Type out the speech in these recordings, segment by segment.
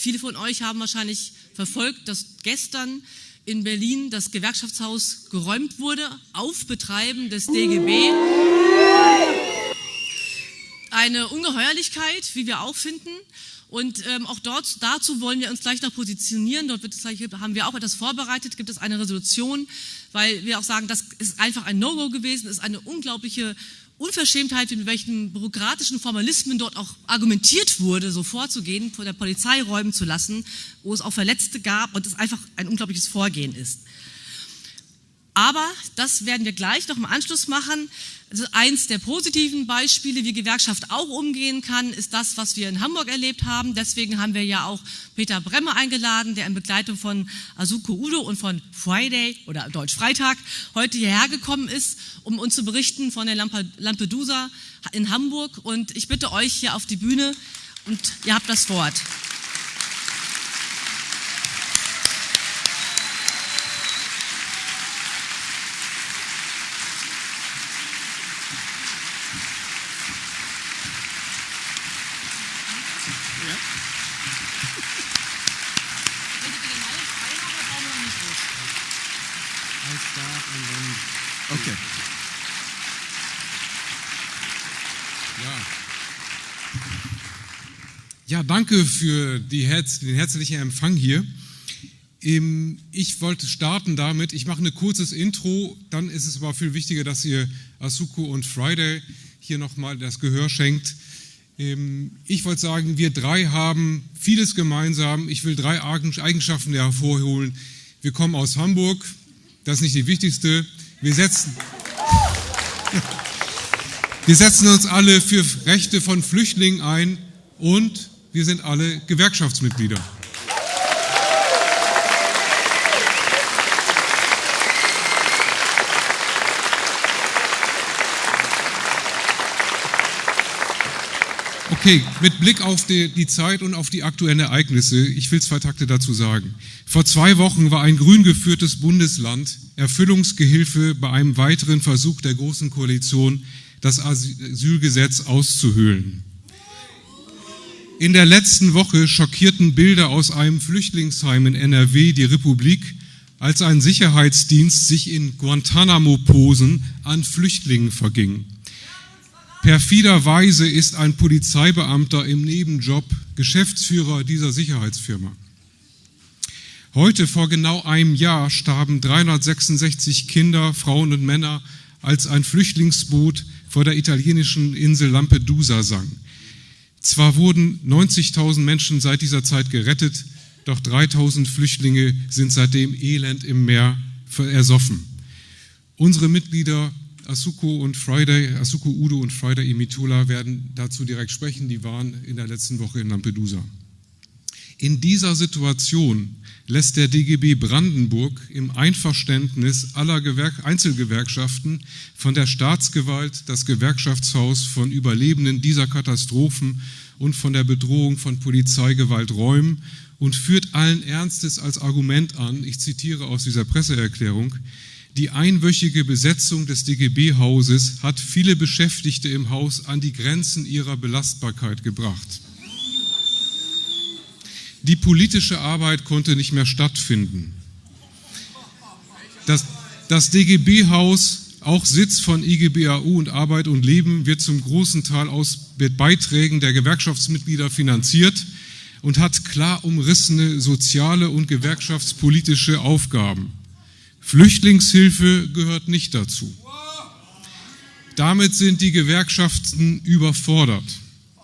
Viele von euch haben wahrscheinlich verfolgt, dass gestern in Berlin das Gewerkschaftshaus geräumt wurde auf Betreiben des DGB. Eine Ungeheuerlichkeit, wie wir auch finden. Und ähm, auch dort, dazu wollen wir uns gleich noch positionieren. Dort gleich, haben wir auch etwas vorbereitet, gibt es eine Resolution, weil wir auch sagen, das ist einfach ein No-Go gewesen, ist eine unglaubliche Unverschämtheit, mit welchen bürokratischen Formalismen dort auch argumentiert wurde, so vorzugehen, vor der Polizei räumen zu lassen, wo es auch Verletzte gab und es einfach ein unglaubliches Vorgehen ist. Aber das werden wir gleich noch im Anschluss machen. Also eins der positiven Beispiele, wie Gewerkschaft auch umgehen kann, ist das, was wir in Hamburg erlebt haben. Deswegen haben wir ja auch Peter Bremme eingeladen, der in Begleitung von Asuko Udo und von Friday oder Deutsch Freitag heute hierher gekommen ist, um uns zu berichten von der Lampedusa in Hamburg. Und ich bitte euch hier auf die Bühne und ihr habt das Wort. Okay. Ja. Ja, danke für Herz, den herzlichen Empfang hier. Ähm, ich wollte starten damit, ich mache ein kurzes Intro, dann ist es aber viel wichtiger, dass ihr Asuko und Friday hier nochmal das Gehör schenkt. Ähm, ich wollte sagen, wir drei haben vieles gemeinsam. Ich will drei Eigenschaften hervorholen. Wir kommen aus Hamburg, das ist nicht die wichtigste. Wir setzen, wir setzen uns alle für Rechte von Flüchtlingen ein und wir sind alle Gewerkschaftsmitglieder. Okay, mit Blick auf die, die, Zeit und auf die aktuellen Ereignisse, ich will zwei Takte dazu sagen. Vor zwei Wochen war ein grün geführtes Bundesland Erfüllungsgehilfe bei einem weiteren Versuch der Großen Koalition, das Asylgesetz auszuhöhlen. In der letzten Woche schockierten Bilder aus einem Flüchtlingsheim in NRW die Republik, als ein Sicherheitsdienst sich in Guantanamo-Posen an Flüchtlingen verging. Perfiderweise ist ein Polizeibeamter im Nebenjob Geschäftsführer dieser Sicherheitsfirma. Heute vor genau einem Jahr starben 366 Kinder, Frauen und Männer, als ein Flüchtlingsboot vor der italienischen Insel Lampedusa sang. Zwar wurden 90.000 Menschen seit dieser Zeit gerettet, doch 3.000 Flüchtlinge sind seitdem elend im Meer ersoffen. Unsere Mitglieder Asuko und Friday, Asuko Udo und Friday Imitola werden dazu direkt sprechen. Die waren in der letzten Woche in Lampedusa. In dieser Situation lässt der DGB Brandenburg im Einverständnis aller Gewerk Einzelgewerkschaften von der Staatsgewalt das Gewerkschaftshaus von Überlebenden dieser Katastrophen und von der Bedrohung von Polizeigewalt räumen und führt allen Ernstes als Argument an, ich zitiere aus dieser Presseerklärung, die einwöchige Besetzung des DGB-Hauses hat viele Beschäftigte im Haus an die Grenzen ihrer Belastbarkeit gebracht. Die politische Arbeit konnte nicht mehr stattfinden. Das, das DGB-Haus, auch Sitz von IGBAU und Arbeit und Leben, wird zum großen Teil aus Beiträgen der Gewerkschaftsmitglieder finanziert und hat klar umrissene soziale und gewerkschaftspolitische Aufgaben. Flüchtlingshilfe gehört nicht dazu. Damit sind die Gewerkschaften überfordert.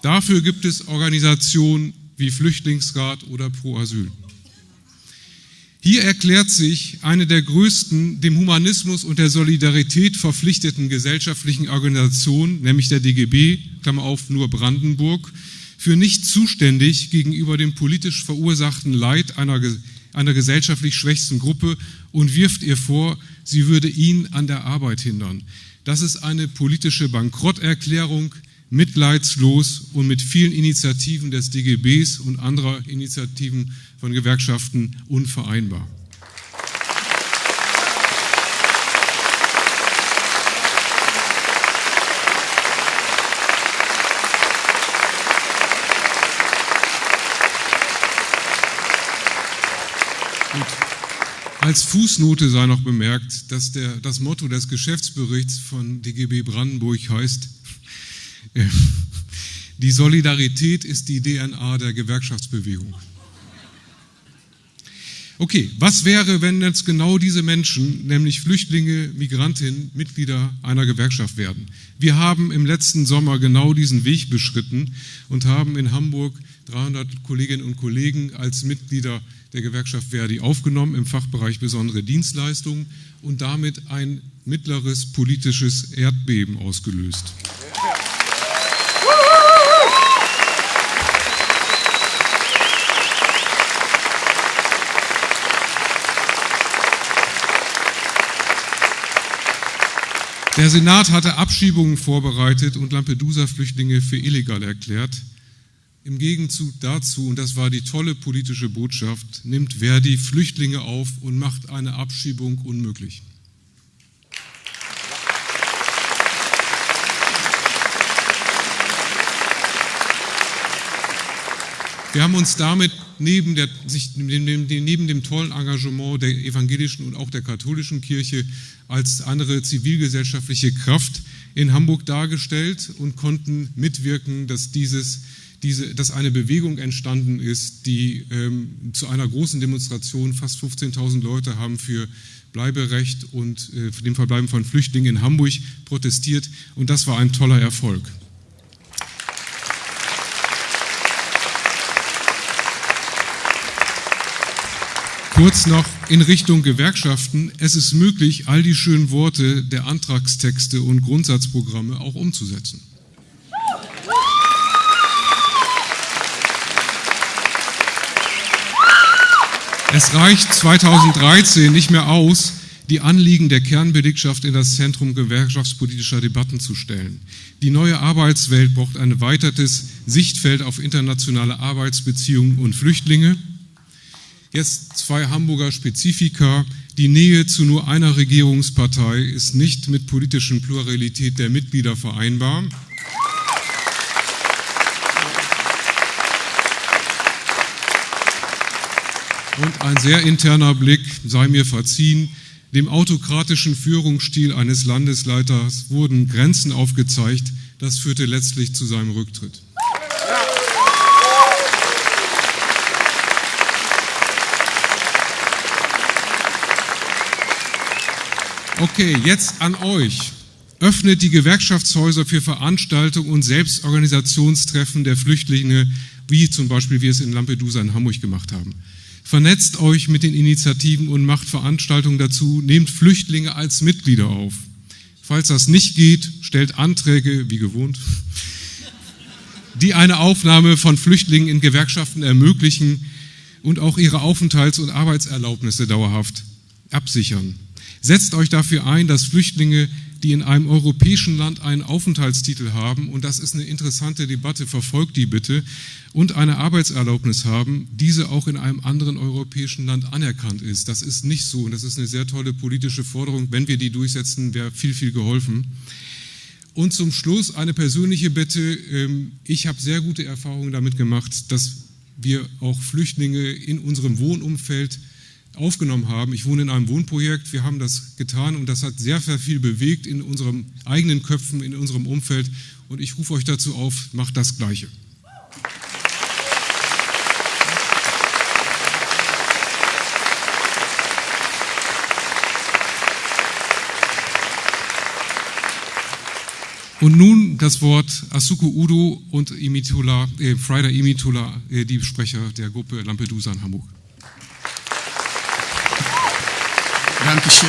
Dafür gibt es Organisationen wie Flüchtlingsrat oder Pro Asyl. Hier erklärt sich eine der größten dem Humanismus und der Solidarität verpflichteten gesellschaftlichen Organisationen, nämlich der DGB, Klammer auf, nur Brandenburg, für nicht zuständig gegenüber dem politisch verursachten Leid einer einer gesellschaftlich schwächsten Gruppe und wirft ihr vor, sie würde ihn an der Arbeit hindern. Das ist eine politische Bankrotterklärung, mitleidslos und mit vielen Initiativen des DGBs und anderer Initiativen von Gewerkschaften unvereinbar. Als Fußnote sei noch bemerkt, dass der, das Motto des Geschäftsberichts von DGB Brandenburg heißt, äh, die Solidarität ist die DNA der Gewerkschaftsbewegung. Okay, was wäre, wenn jetzt genau diese Menschen, nämlich Flüchtlinge, Migrantinnen, Mitglieder einer Gewerkschaft werden? Wir haben im letzten Sommer genau diesen Weg beschritten und haben in Hamburg 300 Kolleginnen und Kollegen als Mitglieder der Gewerkschaft Verdi aufgenommen im Fachbereich besondere Dienstleistungen und damit ein mittleres politisches Erdbeben ausgelöst. Der Senat hatte Abschiebungen vorbereitet und Lampedusa-Flüchtlinge für illegal erklärt. Im Gegenzug dazu, und das war die tolle politische Botschaft, nimmt Verdi Flüchtlinge auf und macht eine Abschiebung unmöglich. Wir haben uns damit neben, der, sich, neben, dem tollen Engagement der evangelischen und auch der katholischen Kirche als andere zivilgesellschaftliche Kraft in Hamburg dargestellt und konnten mitwirken, dass, dieses, diese, dass eine Bewegung entstanden ist, die ähm, zu einer großen Demonstration, fast 15.000 Leute haben für Bleiberecht und äh, für den Verbleiben von Flüchtlingen in Hamburg protestiert und das war ein toller Erfolg. Kurz noch in Richtung Gewerkschaften. Es ist möglich, all die schönen Worte der Antragstexte und Grundsatzprogramme auch umzusetzen. Es reicht 2013 nicht mehr aus, die Anliegen der Kernbelegschaft in das Zentrum gewerkschaftspolitischer Debatten zu stellen. Die neue Arbeitswelt braucht ein erweitertes Sichtfeld auf internationale Arbeitsbeziehungen und Flüchtlinge. Jetzt zwei Hamburger Spezifika. Die Nähe zu nur einer Regierungspartei ist nicht mit politischen Pluralität der Mitglieder vereinbar. Und ein sehr interner Blick, sei mir verziehen, dem autokratischen Führungsstil eines Landesleiters wurden Grenzen aufgezeigt. Das führte letztlich zu seinem Rücktritt. Okay, jetzt an euch. Öffnet die Gewerkschaftshäuser für Veranstaltungen und Selbstorganisationstreffen der Flüchtlinge, wie zum Beispiel wir es in Lampedusa in Hamburg gemacht haben. Vernetzt euch mit den Initiativen und macht Veranstaltungen dazu. Nehmt Flüchtlinge als Mitglieder auf. Falls das nicht geht, stellt Anträge, wie gewohnt, die eine Aufnahme von Flüchtlingen in Gewerkschaften ermöglichen und auch ihre Aufenthalts- und Arbeitserlaubnisse dauerhaft absichern. Setzt euch dafür ein, dass Flüchtlinge, die in einem europäischen Land einen Aufenthaltstitel haben, und das ist eine interessante Debatte, verfolgt die bitte, und eine Arbeitserlaubnis haben, diese auch in einem anderen europäischen Land anerkannt ist. Das ist nicht so und das ist eine sehr tolle politische Forderung. Wenn wir die durchsetzen, wäre viel, viel geholfen. Und zum Schluss eine persönliche Bitte. Ähm, ich habe sehr gute Erfahrungen damit gemacht, dass wir auch Flüchtlinge in unserem Wohnumfeld aufgenommen haben. Ich wohne in einem Wohnprojekt, wir haben das getan und das hat sehr, sehr viel bewegt in unseren eigenen Köpfen, in unserem Umfeld und ich rufe euch dazu auf, macht das Gleiche. Und nun das Wort Asuko Udo und Imitula, äh, Friday Imitula, äh, die Sprecher der Gruppe Lampedusa in Hamburg. Dankeschön.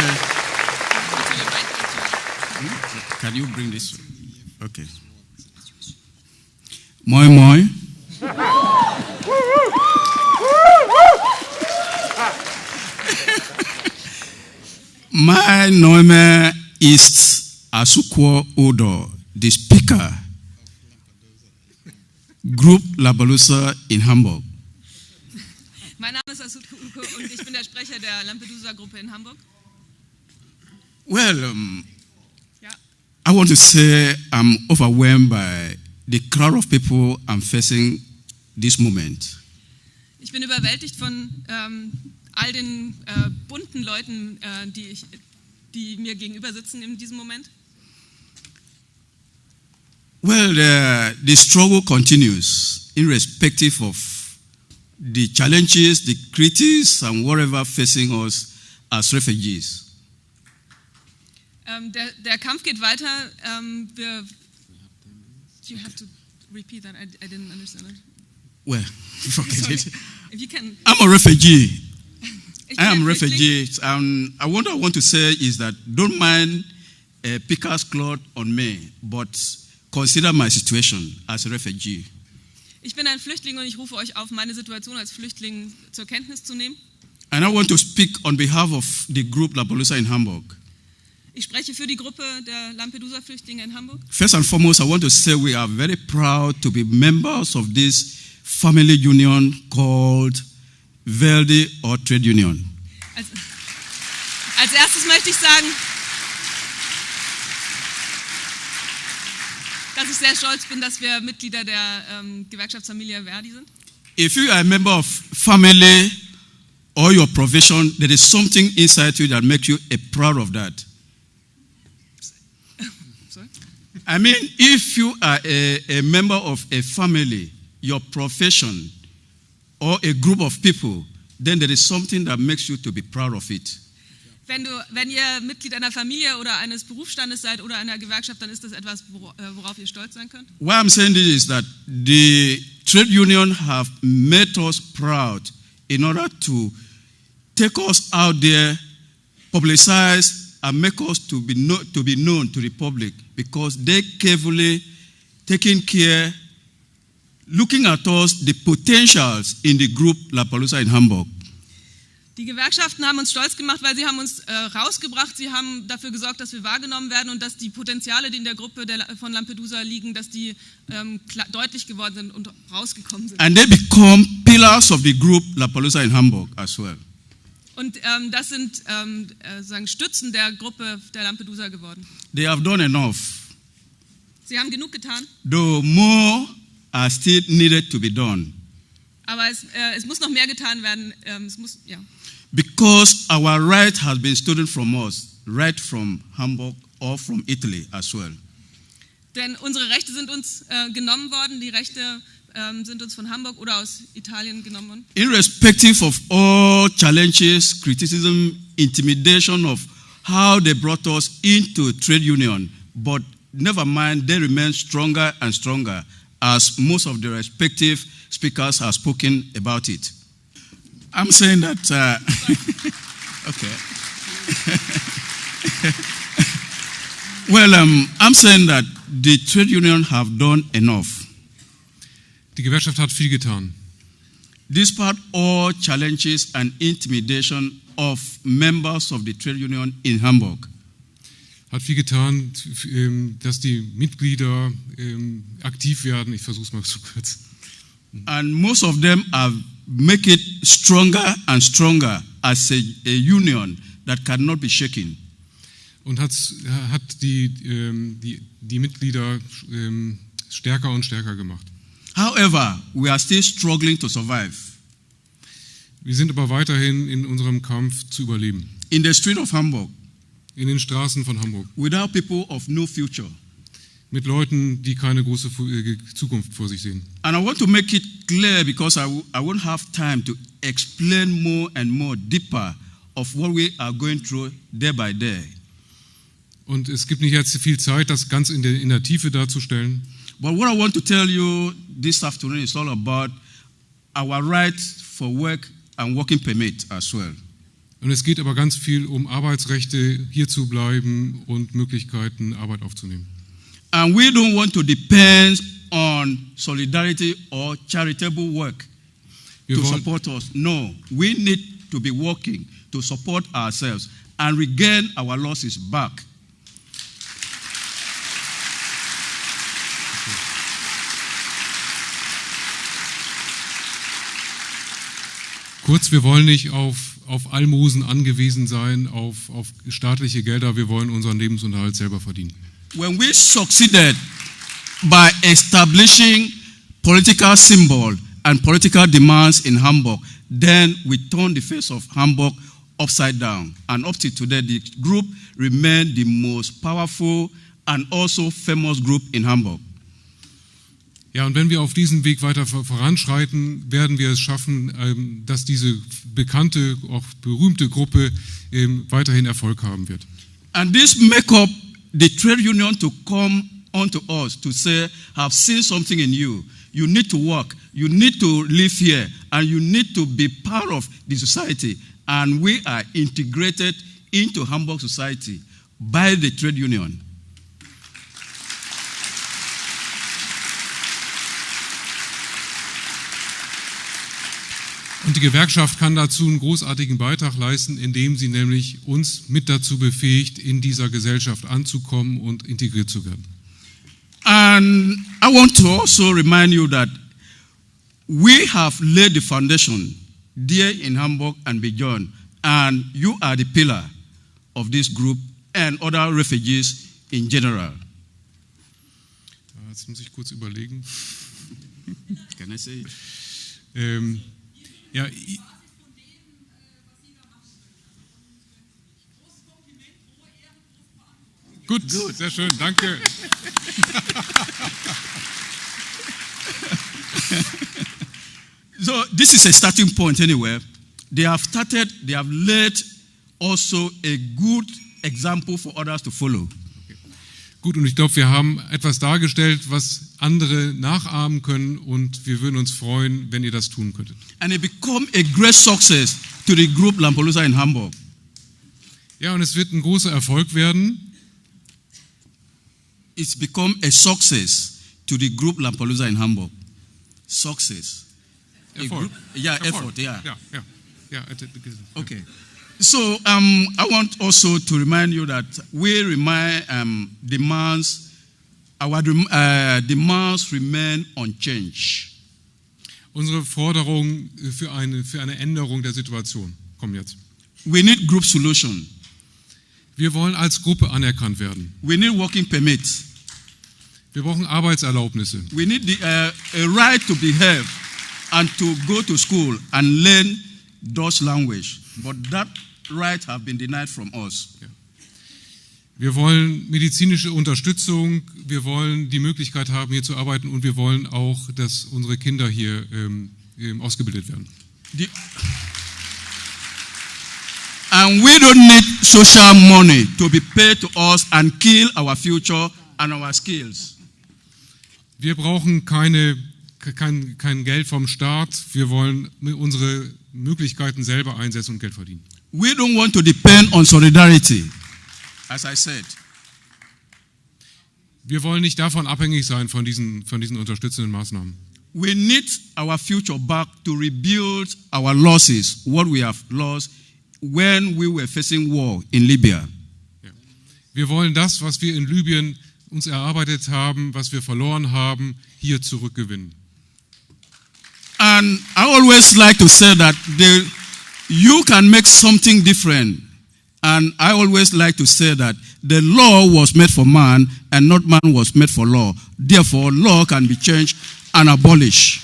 Can you bring this? Okay. Moin, moin. mein Name is Asukwo Odo, the speaker, Group Labalusa in Hamburg. Mein Name ist Asut Kuko und ich bin der Sprecher der Lampedusa-Gruppe in Hamburg. Well, um, yeah. I want to say I'm overwhelmed by the crowd of people I'm facing this moment. Ich bin überwältigt von ähm, all den äh, bunten Leuten, äh, die, ich, die mir gegenüber sitzen in diesem Moment? Well, the, the struggle continues, irrespective of the challenges, the critics, and whatever facing us as refugees. Ähm, der, der Kampf geht weiter. Ähm, wir, you have to repeat that. I, I didn't understand it. Well, forget it. If you can. I'm a refugee. I am a refugee. And I what I want to say is that don't mind a picker's cloth on me, but consider my situation as a refugee. Ich bin ein Flüchtling und ich rufe euch auf, meine Situation als Flüchtling zur Kenntnis zu nehmen. And I want to speak on behalf of the group La Polusa in Hamburg. Ich spreche für die Gruppe der Lampedusa-Flüchtlinge in Hamburg. First and foremost, I want to say we are very proud to be members of this family union called Verdi or Trade Union. Als, als erstes möchte ich sagen, dass ich sehr stolz bin, dass wir Mitglieder der ähm, Gewerkschaftsfamilie Verdi sind. If you are a member of family or your profession, there is something inside you that makes you a proud of that. I mean, if you are a, a member of a family, your profession, or a group of people, then there is something that makes you to be proud of it. Wenn, du, wenn ihr Mitglied einer Familie oder eines Berufsstandes seid oder einer Gewerkschaft, dann ist das etwas, äh, worauf ihr stolz sein könnt. Why I'm saying this is that the trade union have made us proud in order to take us out there, publicize, and make us to be, know, to be known to the public because they carefully taking care, looking at us, the potentials in the group La Palusa in Hamburg. Die Gewerkschaften haben uns stolz gemacht, weil sie haben uns äh, rausgebracht, sie haben dafür gesorgt, dass wir wahrgenommen werden und dass die Potenziale, die in der Gruppe der, La- von Lampedusa liegen, dass die ähm, deutlich geworden sind und rausgekommen sind. And they become pillars of the group La Palusa in Hamburg as well. Und ähm, das sind ähm, äh, sagen Stützen der Gruppe der Lampedusa geworden. They have done enough, Sie haben genug getan, though more are still needed to be done. aber es, äh, es muss noch mehr getan werden. Ähm, es muss, ja. Because our right has been stolen from us, right from Hamburg or from Italy as well. Denn unsere Rechte sind uns äh, genommen worden, die Rechte ähm, sind uns von Hamburg oder aus Italien genommen. Irrespective of all challenges, criticism, intimidation of how they brought us into trade union, but never mind, they remain stronger and stronger as most of the respective speakers have spoken about it. I'm saying that, uh, okay. well, um, I'm saying that the trade union have done enough. Die Gewerkschaft hat viel getan. Despite all challenges and intimidation of members of the trade union in Hamburg, Hat viel getan, ähm, dass die Mitglieder ähm, aktiv werden. Ich versuche es mal zu kurz. and most of them have make it stronger and stronger as a, a union that cannot be shaken. Und hat, hat die, ähm, die, die Mitglieder stärker und stärker gemacht. However, we are still struggling to survive. Wir sind aber weiterhin in unserem Kampf zu überleben. In the street of Hamburg, In den Straßen von Hamburg. without people of no future. Mit Leuten, die keine große äh, Zukunft vor sich sehen. And I want to make it clear because I, I won't have time to explain more and more deeper of what we are going through day by day. Und es gibt nicht jetzt viel Zeit, das ganz in der, in der Tiefe darzustellen. But what I want to tell you this afternoon is all about our right for work and working permit as well. Und es geht aber ganz viel um Arbeitsrechte, hier zu bleiben und Möglichkeiten, Arbeit aufzunehmen. And we don't want to depend on solidarity or charitable work Wir to support us. No, we need to be working to support ourselves and regain our losses back. Kurz, wir wollen nicht auf, auf Almosen angewiesen sein, auf, auf staatliche Gelder, wir wollen unseren Lebensunterhalt selber verdienen. When we succeeded by establishing political symbol and political demands in Hamburg, then we turned the face of Hamburg upside down. And up to today, the group remained the most powerful and also famous group in Hamburg. Ja, und wenn wir auf diesem Weg weiter voranschreiten, werden wir es schaffen, ähm, dass diese bekannte, auch berühmte Gruppe ähm, weiterhin Erfolg haben wird. And this make up the trade union to come onto us to say, have seen something in you. You need to work. You need to live here. And you need to be part of the society. And we are integrated into Hamburg society by the trade union. Und die Gewerkschaft kann dazu einen großartigen Beitrag leisten, indem sie nämlich uns mit dazu befähigt, in dieser Gesellschaft anzukommen und integriert zu werden. And I want to also remind you that we have laid the foundation there in Hamburg and beyond, and you are the pillar of this group and other refugees in general. Jetzt muss ich kurz überlegen. Can I say? Ähm, ja, i- Gut, sehr schön, danke. So this is a starting point anyway. They have started, they have laid also a good example for others to follow. Gut, und ich glaube, wir haben etwas dargestellt, was andere nachahmen können und wir würden uns freuen, wenn ihr das tun könntet. And it become a great success to the group Lampelusa in Hamburg. Ja, und es wird ein großer Erfolg werden. It's become a success to the group Lampelusa in Hamburg. Success. Erfolg. group- yeah, Erfolg. effort, yeah. Ja, ja. ja, et- et- Okay. So um, I want also to remind you that we remind um, demands, our uh, demands remain unchanged. Unsere Forderungen für eine, für eine Änderung der Situation kommen jetzt. We need group solution. Wir wollen als Gruppe anerkannt werden. We need working permits. Wir brauchen Arbeitserlaubnisse. We need the, uh, a right to behave and to go to school and learn Dutch language. But that right have been denied from us. Wir wollen medizinische Unterstützung. Wir wollen die Möglichkeit haben, hier zu arbeiten. Und wir wollen auch, dass unsere Kinder hier ähm, ähm, ausgebildet werden. The- and we don't need social money to be paid to us and kill our future and our skills. Wir brauchen keine, kein, kein Geld vom Staat. Wir wollen unsere Möglichkeiten selber einsetzen und Geld verdienen. We don't want to depend on solidarity, as I said. Wir wollen nicht davon abhängig sein, von diesen, von diesen unterstützenden Maßnahmen. We need our future back to rebuild our losses, what we have lost when we were facing war in Libya. Wir wollen das, was wir in Libyen uns erarbeitet haben, was wir verloren haben, hier zurückgewinnen. And I always like to say that the, you can make something different. And I always like to say that the law was made for man and not man was made for law. Therefore, law can be changed and abolished.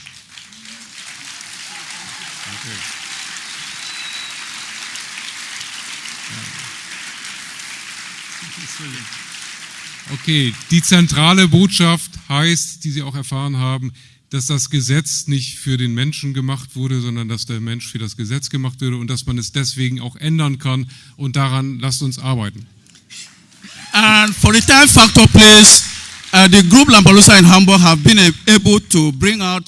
Okay, die zentrale Botschaft heißt, die Sie auch erfahren haben, dass das Gesetz nicht für den Menschen gemacht wurde, sondern dass der Mensch für das Gesetz gemacht wurde und dass man es deswegen auch ändern kann. Und daran lasst uns arbeiten. And for the time factor, please, uh, the group Lampelusa in Hamburg have been able to bring out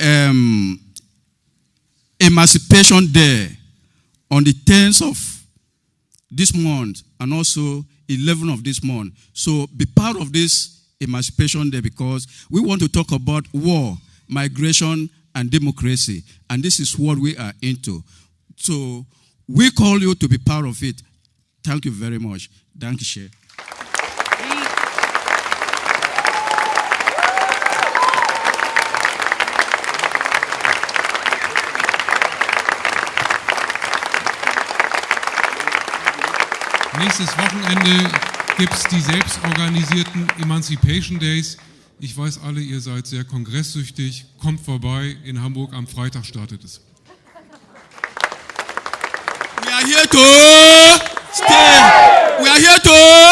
um, Emancipation Day on the 10th of this month and also 11 of this month. So be part of this Emancipation Day because we want to talk about war, migration, and democracy. And this is what we are into. So we call you to be part of it. Thank you very much. Thank you. Nächstes Wochenende gibt es die selbstorganisierten Emancipation Days. Ich weiß alle, ihr seid sehr kongresssüchtig. Kommt vorbei, in Hamburg am Freitag startet es. We are here to stay. We are here to